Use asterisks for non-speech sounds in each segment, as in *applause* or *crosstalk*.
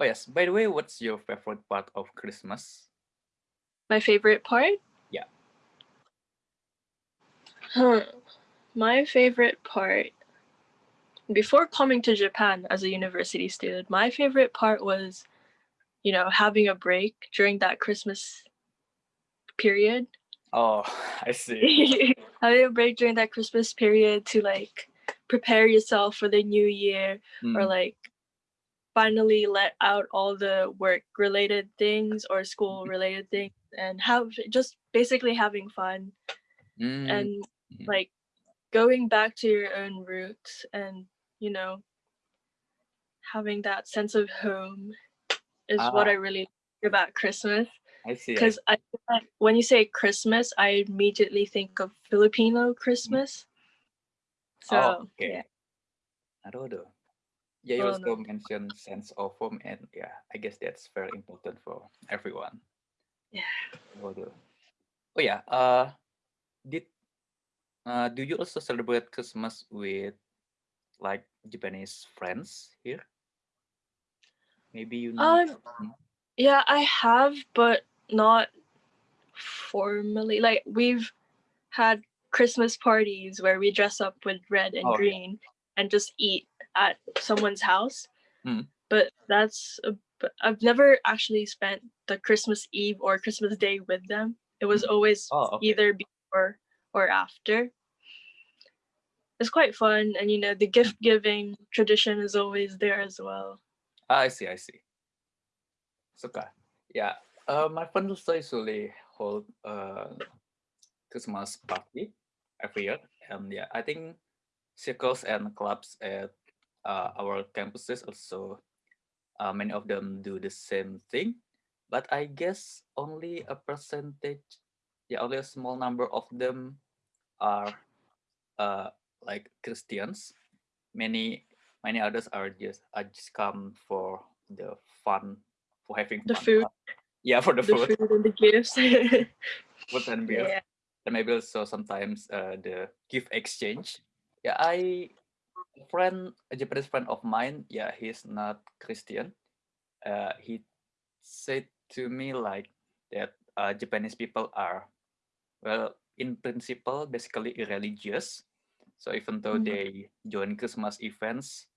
Oh yes. By the way, what's your favorite part of Christmas? My favorite part? Yeah. Huh. My favorite part before coming to Japan as a university student, my favorite part was, you know, having a break during that Christmas period. Oh, *laughs* I see. *laughs* having a break during that Christmas period to like prepare yourself for the new year mm. or like finally let out all the work related things or school mm-hmm. related things and have just basically having fun mm. and mm-hmm. like going back to your own roots and you know having that sense of home is ah. what i really like about christmas i see because I, when you say christmas i immediately think of filipino christmas so oh, okay. yeah. Yeah, you oh, also no. mentioned sense of home, and yeah, I guess that's very important for everyone. Yeah. Oh yeah. Uh, did uh, do you also celebrate Christmas with like Japanese friends here? Maybe you know. Um, yeah, I have, but not formally. Like we've had Christmas parties where we dress up with red and oh, green yeah. and just eat at someone's house. Mm. But that's a, I've never actually spent the Christmas Eve or Christmas Day with them. It was hmm. always oh, okay. either before or after it's quite fun and you know the gift giving tradition is always there as well ah, i see i see suka yeah uh, my friend also usually hold uh christmas party every year and yeah i think circles and clubs at uh, our campuses also uh, many of them do the same thing but i guess only a percentage yeah only a small number of them are uh, like Christians. Many many others are just I just come for the fun, for having the food. *laughs* Yeah, for the, the food. food and the gifts. *laughs* food and beer. Yeah. And maybe also sometimes uh, the gift exchange. Yeah, I friend, a Japanese friend of mine. Yeah, he's not Christian. Uh, he said to me like that uh, Japanese people are, well, in principle, basically irreligious. So even though mm -hmm. they join Christmas events,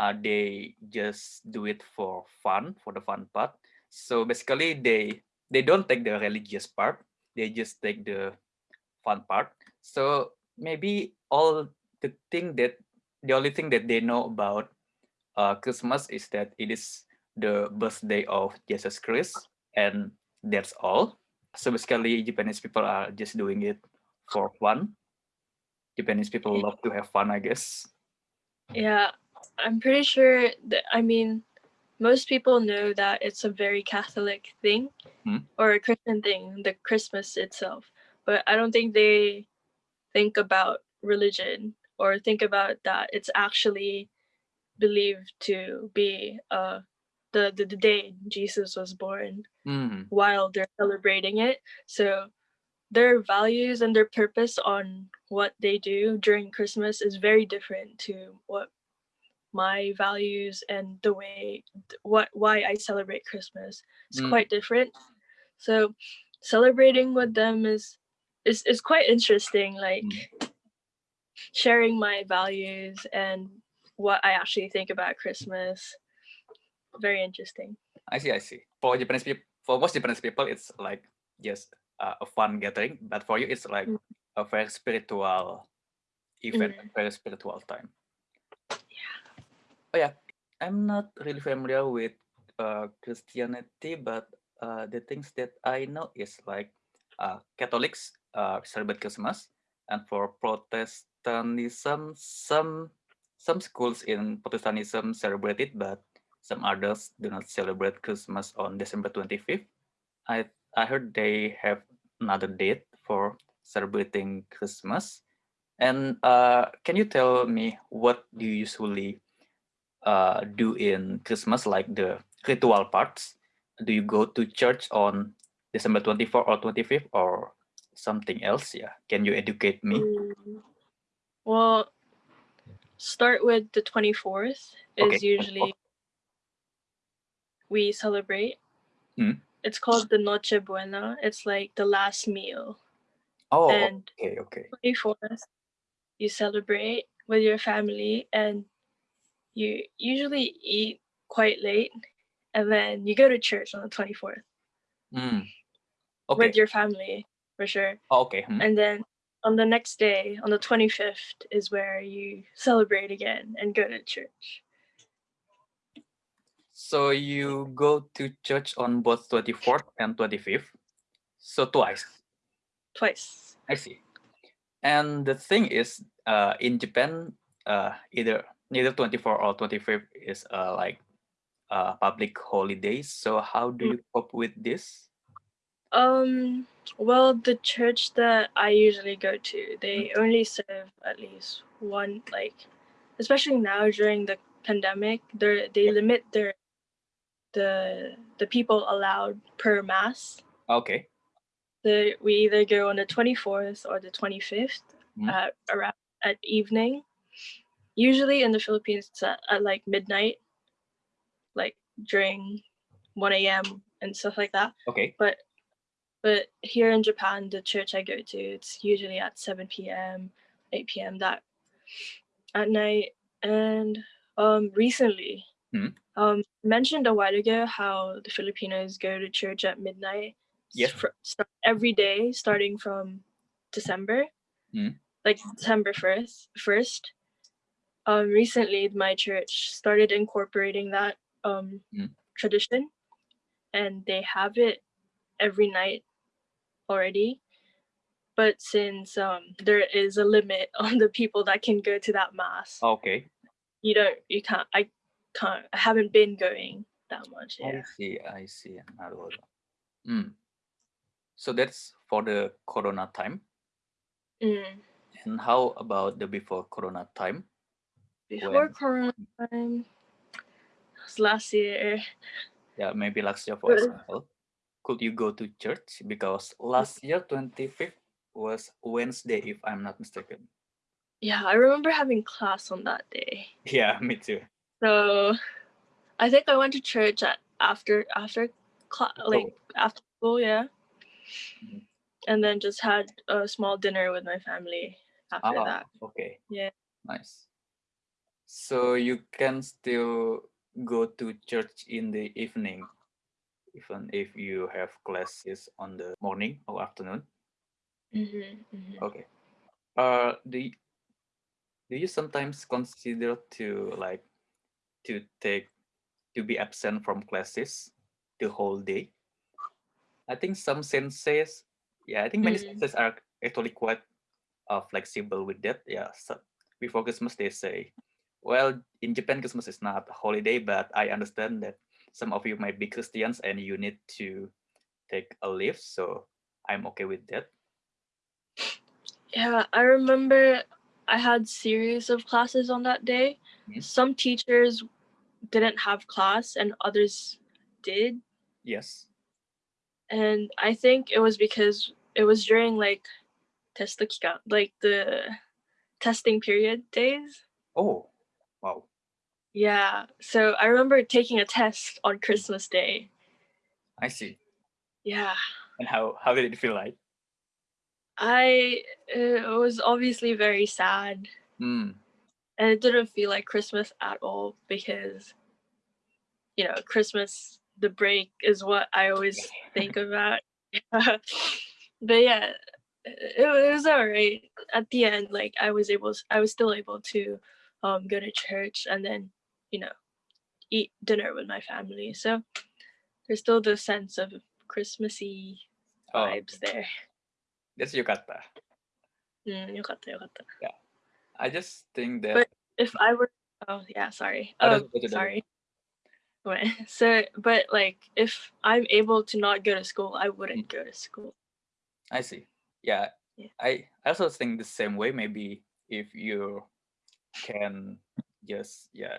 uh, they just do it for fun, for the fun part. So basically, they they don't take the religious part; they just take the fun part. So maybe all the thing that the only thing that they know about uh, Christmas is that it is the birthday of Jesus Christ, and that's all. So basically, Japanese people are just doing it for fun Japanese people love to have fun, I guess. Yeah, I'm pretty sure that, I mean, most people know that it's a very Catholic thing hmm? or a Christian thing, the Christmas itself. But I don't think they think about religion or think about that it's actually believed to be uh, the, the, the day Jesus was born mm. while they're celebrating it. So their values and their purpose on what they do during Christmas is very different to what my values and the way what why I celebrate Christmas. It's mm. quite different. So celebrating with them is is is quite interesting like mm. Sharing my values and what I actually think about Christmas. Very interesting. I see, I see. For Japanese people, for most Japanese people, it's like just uh, a fun gathering, but for you, it's like mm. a very spiritual event, mm. very spiritual time. Yeah. Oh yeah, I'm not really familiar with uh, Christianity, but uh, the things that I know is like uh, Catholics uh, celebrate Christmas, and for Protestantism, some some schools in Protestantism celebrate it, but some others do not celebrate Christmas on December 25th. I I heard they have another date for celebrating Christmas. And uh, can you tell me what do you usually uh, do in Christmas, like the ritual parts? Do you go to church on December 24th or 25th or something else? Yeah, can you educate me? Mm, well, start with the 24th is okay. usually we celebrate. Hmm. It's called the Noche Buena. It's like the last meal. Oh, And okay, okay. 24th, you celebrate with your family and you usually eat quite late and then you go to church on the 24th Mm. with your family for sure. Oh, okay. hmm. And then on the next day, on the 25th, is where you celebrate again and go to church. So you go to church on both 24th and 25th. So twice. Twice. I see. And the thing is, uh, in Japan, uh, either neither 24 or 25th is uh, like uh, public holidays. So how do Mm. you cope with this? Um, well, the church that I usually go to, they only serve at least one, like, especially now during the pandemic, they they limit their the the people allowed per mass. Okay. So we either go on the 24th or the 25th Mm. at around at evening. Usually in the Philippines, it's at, at like midnight, like during 1 a.m. and stuff like that. Okay. But but here in Japan, the church I go to, it's usually at 7 p.m., 8 p.m. that at night. And um, recently, Hmm. um, mentioned a while ago how the Filipinos go to church at midnight. Yes. every day, starting from December, Hmm. like December first. First, um, recently my church started incorporating that um, Hmm. tradition, and they have it every night already. But since um, there is a limit *laughs* on the people that can go to that mass. Okay. You don't, you can't, I can't, I haven't been going that much. Yeah. I see, I see. Mm. So that's for the Corona time. Mm. And how about the before Corona time? Before when? Corona time, last year. Yeah, maybe last year for example. Could you go to church? Because last year, 25th, was Wednesday, if I'm not mistaken. Yeah, I remember having class on that day. *laughs* Yeah, me too. So I think I went to church at after after class, like after school, yeah. Mhm. And then just had a small dinner with my family after Ah, that. okay. Yeah. Nice. So you can still go to church in the evening, even if you have classes on the morning or afternoon. hmm hmm Okay. Uh, do you, do you sometimes consider to like to take to be absent from classes the whole day? I think some senseis, yeah, I think many Mm. senseis are actually quite uh, flexible with that. Yeah, so before Christmas they say, well, in Japan Christmas is not a holiday, but I understand that some of you might be Christians and you need to take a leave, so I'm okay with that. Yeah, I remember I had series of classes on that day. Mhm. Some teachers didn't have class and others did. Yes. And I think it was because it was during like test like the testing period days. Oh, wow. Yeah. So I remember taking a test on Christmas Day. I see. Yeah. And how how did it feel like? I it was obviously very sad Mm, and it didn't feel like Christmas at all because you know, Christmas the break is what I always think *laughs* about. *laughs* but yeah, it, it was all right. At the end, like I was able, I was still able to um, go to church and then, you know, eat dinner with my family. So there's still the sense of Christmassy oh, vibes oh. there. That's yukata. Mm, yukata, yukata. Yeah. I just think that. But if I were, oh yeah, sorry. Oh, um, sorry. Wait, *laughs* so, but like, if I'm able to not go to school, I wouldn't go to school. I see. Yeah. yeah. I also think the same way. Maybe if you can just yeah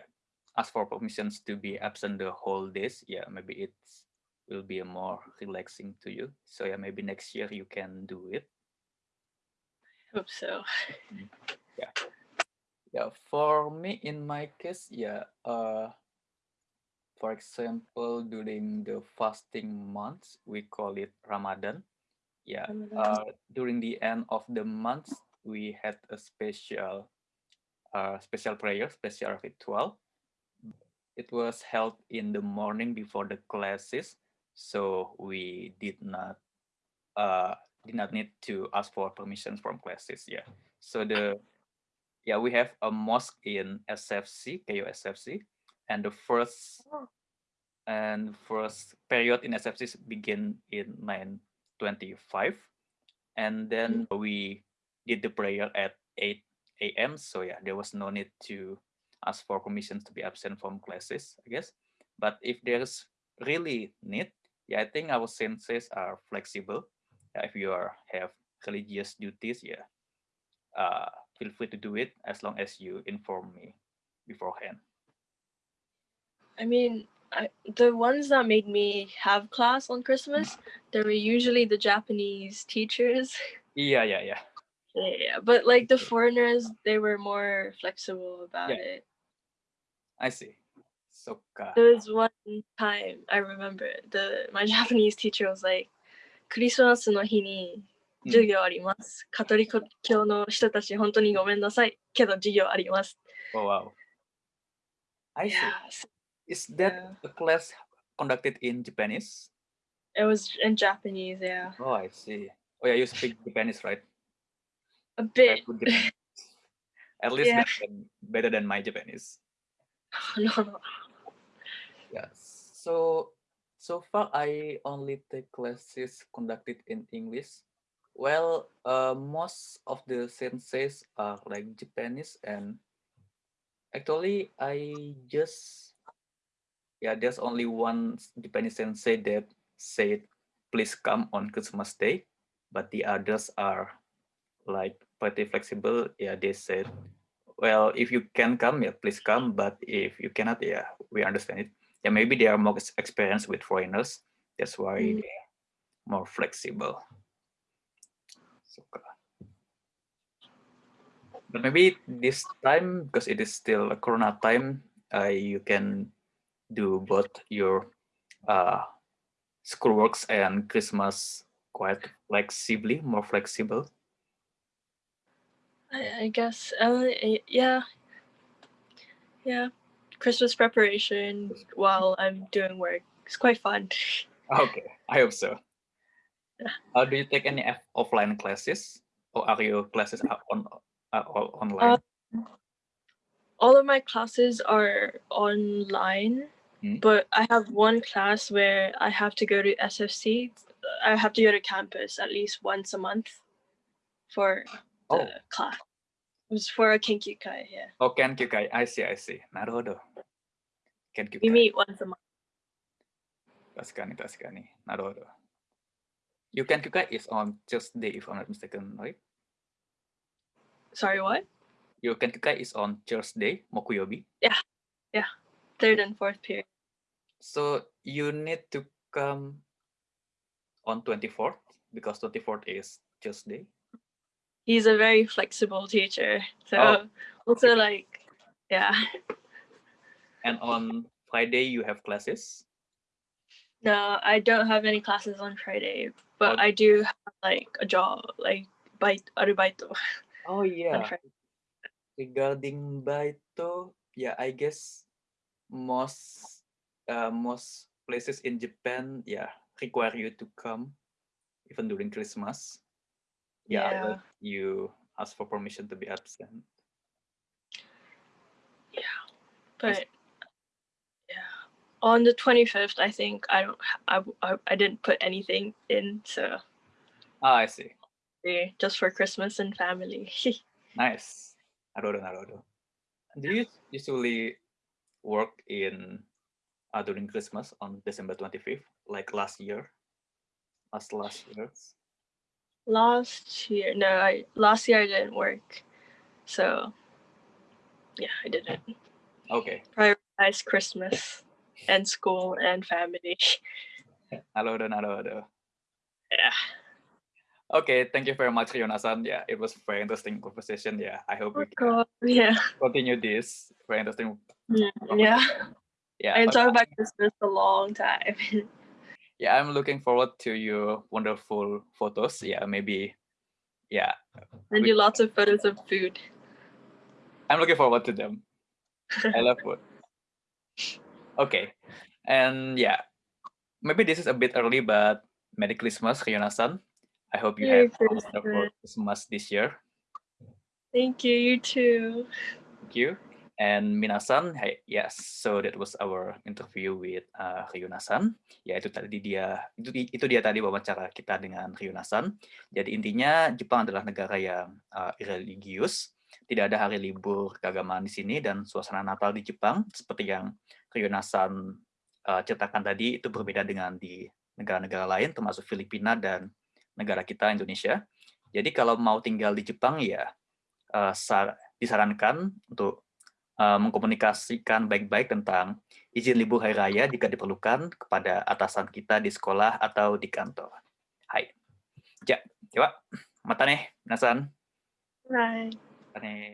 ask for permissions to be absent the whole days, yeah, maybe it will be a more relaxing to you. So yeah, maybe next year you can do it. Hope so. Yeah, Yeah, for me in my case, yeah, uh, for example, during the fasting months, we call it Ramadan. Yeah, uh, during the end of the month, we had a special, uh, special prayer, special ritual. It was held in the morning before the classes, so we did not, uh, did not need to ask for permissions from classes. Yeah, so the, yeah, we have a mosque in SFC, KU SFC, and the first and first period in SFC begin in 925 and then mm. we did the prayer at 8 a.m. So yeah, there was no need to ask for permissions to be absent from classes, I guess. But if there's really need, yeah, I think our senseis are flexible. Yeah, if you are have religious duties, yeah, uh, feel free to do it as long as you inform me beforehand. I mean, I, the ones that made me have class on Christmas, they were usually the Japanese teachers. Yeah, yeah, yeah. *laughs* Yeah, but like the foreigners, they were more flexible about yeah. it. I see. So there was one time I remember the my Japanese *laughs* teacher was like, "Christmas の日に授業あります。カトリック教の人たち本当にごめんなさいけど授業あります。Oh wow. I see. Yeah. Is that yeah. a class conducted in Japanese? It was in Japanese, yeah. Oh, I see. Oh yeah, you speak Japanese, right? A bit. *laughs* At least yeah. better, than, better than my Japanese. no, no. Yes. So so far I only take classes conducted in English. Well, uh, most of the senseis are like Japanese and actually I just yeah, there's only one Japanese sensei that said, please come on Christmas Day, but the others are like pretty flexible. Yeah, they said, well, if you can come, yeah, please come, but if you cannot, yeah, we understand it. Yeah, maybe they are more experienced with foreigners. That's why mm. they're more flexible. So, but maybe this time, because it is still a Corona time, uh, you can do both your uh, schoolworks and Christmas quite flexibly, more flexible? I, I guess, uh, yeah, yeah. Christmas preparation while I'm doing work. It's quite fun. *laughs* Okay, I hope so. Uh, do you take any offline classes or are your classes on uh, online? Uh, all of my classes are online Mm. But I have one class where I have to go to SFC. I have to go to campus at least once a month for oh. class. It was for a Kenkyukai, yeah. Oh, Kenkyukai. I see, I see. Naruhodo. Kenkyukai. We meet once a month. 確かに確かに。なるほど。Your Kenkyukai is on Thursday, if I'm not mistaken, right? Sorry, what? Your Kenkyukai is on Thursday, Mokuyobi? Yeah, yeah. Third and fourth period. So you need to come on 24th because 24th is Tuesday. He's a very flexible teacher. So oh. also like, yeah. *laughs* And on Friday you have classes? No, I don't have any classes on Friday, but oh. I do have like a job, like baito arubaito. Oh *laughs* yeah. Regarding baito, yeah, I guess most uh, most places in Japan, yeah, require you to come even during Christmas. Yeah, yeah. you ask for permission to be absent. Yeah, but yeah, on the twenty fifth, I think I don't, I, I, I didn't put anything in, so. Ah, I see. Yeah, just for Christmas and family. *laughs* nice. Naruto, Naruto. Do you usually work in uh, during Christmas on December 25th, like last year, last last year? Last year, no, I last year I didn't work, so yeah, I didn't. Okay. Prioritize Christmas and school and family. Hello, hello, hello. Yeah. Okay, thank you very much, Rionasan. Yeah, it was very interesting conversation. Yeah, I hope we can yeah. continue this very interesting. Mm, yeah. Yeah. I talk about Christmas a long time. *laughs* yeah, I'm looking forward to your wonderful photos. Yeah, maybe. Yeah. And you lots of photos of food. I'm looking forward to them. I love food. Okay. And yeah, maybe this is a bit early, but Merry Christmas, Ryuna-san. I hope you Merry have a wonderful Christmas this year. Thank you, you too. Thank you. And Minasan, hey, yes, so that was our interview with uh, Ryuna-san. Ya itu tadi dia itu itu dia tadi wawancara kita dengan Ryuna-san. Jadi intinya Jepang adalah negara yang uh, religius, tidak ada hari libur keagamaan di sini dan suasana Natal di Jepang seperti yang Ryuna-san uh, ceritakan tadi itu berbeda dengan di negara-negara lain termasuk Filipina dan negara kita Indonesia. Jadi kalau mau tinggal di Jepang ya uh, disarankan untuk uh, mengkomunikasikan baik-baik tentang izin libur hari raya jika diperlukan kepada atasan kita di sekolah atau di kantor. Hai. Ja, coba mata nih, Nasan. Right. Mata nih.